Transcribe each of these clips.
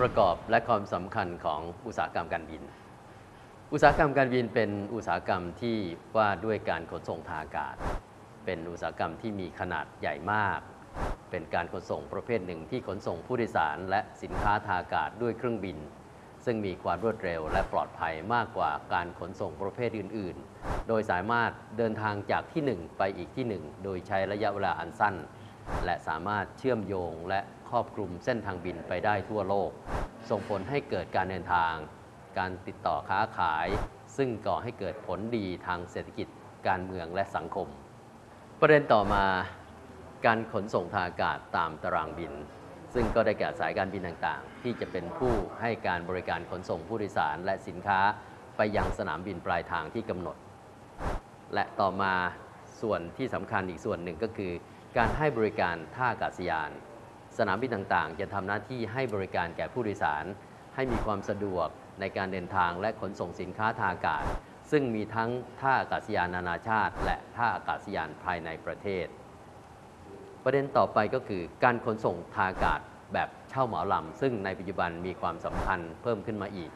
ประกอบและความสำคัญของอุตสาหกรรมการบิน อุตสาหกรรมการบินเป็นอุตสาหกรรมที่ว่าด้วยการขนส่งทางอากาศ เป็นอุตสาหกรรมที่มีขนาดใหญ่มาก เป็นการขนส่งประเภทหนึ่งที่ขนส่งผู้โดยสาร และสินค้าทางอากาศด้วยเครื่องบิน ซึ่งมีความรวดเร็วและปลอดภัยมากกว่าการขนส่งประเภทอื่น ๆ โดยสามารถเดินทางจากที่หนึ่งไปอีกที่หนึ่งโดยใช้ระยะเวลาอันสั้น และสามารถเชื่อมโยงและครอบคลุมเส้นทางบินไปได้ทั่วโลก ส่งผลให้เกิดการเดินทาง การติดต่อค้าขาย ซึ่งก่อให้เกิดผลดีทางเศรษฐกิจ การเมืองและสังคม ประเด็นต่อมาการขนส่งทางอากาศตามตารางบิน ซึ่งก็ได้แก่สายการบินต่างๆ ที่จะเป็นผู้ให้การบริการขนส่งผู้โดยสารและสินค้าไปยังสนามบินปลายทางที่กำหนด และต่อมาส่วนที่สำคัญอีกส่วนหนึ่งก็คือ การให้บริการท่าอากาศยาน สนามบินต่างๆ จะทำหน้าที่ให้บริการแก่ผู้โดยสาร ให้มีความสะดวกในการเดินทางและขนส่งสินค้าทางอากาศ ซึ่งมีทั้งท่าอากาศยานนานาชาติ และท่าอากาศยานภายในประเทศ ประเด็นต่อไปก็คือ การขนส่งทางอากาศแบบเช่าเหมาลำซึ่งในปัจจุบันมีความสำคัญเพิ่มขึ้นมาอีก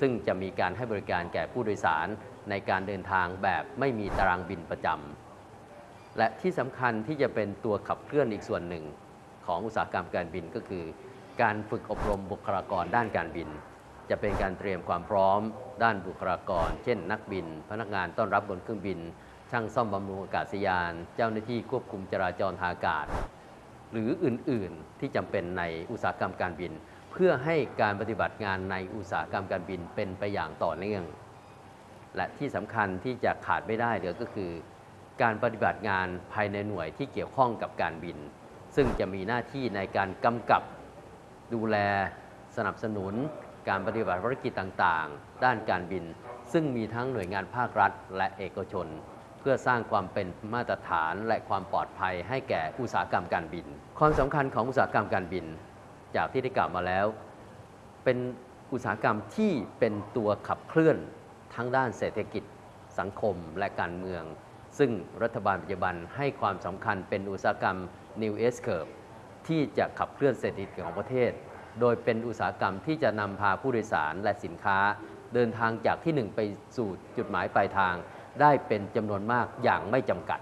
ซึ่งจะมีการให้บริการแก่ผู้โดยสาร ในการเดินทางแบบไม่มีตารางบินประจำ และที่สำคัญที่จะเป็นตัวขับเคลื่อนอีกส่วนหนึ่งของอุตสาหกรรมการบินก็คือ การฝึกอบรมบุคลากรด้านการบิน จะเป็นการเตรียมความพร้อมด้านบุคลากร เช่น นักบิน พนักงานต้อนรับบนเครื่องบิน ช่างซ่อมบำรุงอากาศยาน เจ้าหน้าที่ควบคุมจราจรทางอากาศ หรืออื่นๆที่จำเป็นในอุตสาหกรรมการบิน เพื่อให้การปฏิบัติงานในอุตสาหกรรมการบินเป็นไปอย่างต่อเนื่องและที่สำคัญที่จะขาดไม่ได้เดี๋ยวก็คือ การปฏิบัติงานภายในหน่วยที่เกี่ยวข้องกับการบิน ซึ่งจะมีหน้าที่ในการกำกับดูแลสนับสนุน การปฏิบัติภารกิจต่างๆ ด้านการบิน ซึ่งมีทั้งหน่วยงานภาครัฐ และเอกชน เพื่อสร้างความเป็นมาตรฐานและความปลอดภัยให้แก่อุตสาหกรรมการบิน ความสำคัญของอุตสาหกรรมการบิน จากที่ได้กล่าวมาแล้ว เป็นอุตสาหกรรมที่เป็นตัวขับเคลื่อนทั้งด้านเศรษฐกิจ สังคมและการเมือง ซึ่งรัฐบาลปัจจุบันให้ความสำคัญเป็นอุตสาหกรรม New S Curve ที่จะขับเคลื่อนเศรษฐกิจของประเทศ โดยเป็นอุตสาหกรรมที่จะนำพาผู้โดยสารและสินค้า เดินทางจากที่หนึ่งไปสู่จุดหมายปลายทาง ได้เป็นจำนวนมากอย่างไม่จำกัด